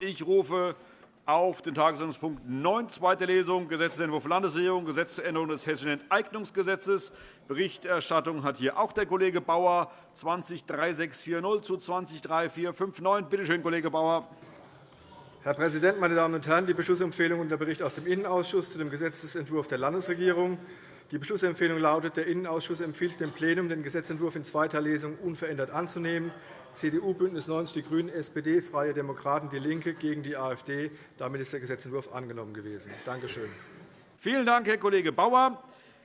Ich rufe auf den Tagesordnungspunkt 9, zweite Lesung, Gesetzentwurf Landesregierung, Gesetz zur Änderung des Hessischen Enteignungsgesetzes. Berichterstattung hat hier auch der Kollege Bauer, 203640 zu 203459. Bitte schön, Kollege Bauer. Herr Präsident, meine Damen und Herren! Die Beschlussempfehlung und der Bericht aus dem Innenausschuss zu dem Gesetzentwurf der Landesregierung. Die Beschlussempfehlung lautet, der Innenausschuss empfiehlt dem Plenum, den Gesetzentwurf in zweiter Lesung unverändert anzunehmen. CDU, BÜNDNIS 90 die GRÜNEN, SPD, Freie Demokraten, DIE LINKE gegen die AfD. Damit ist der Gesetzentwurf angenommen gewesen. Danke schön. Vielen Dank, Herr Kollege Bauer.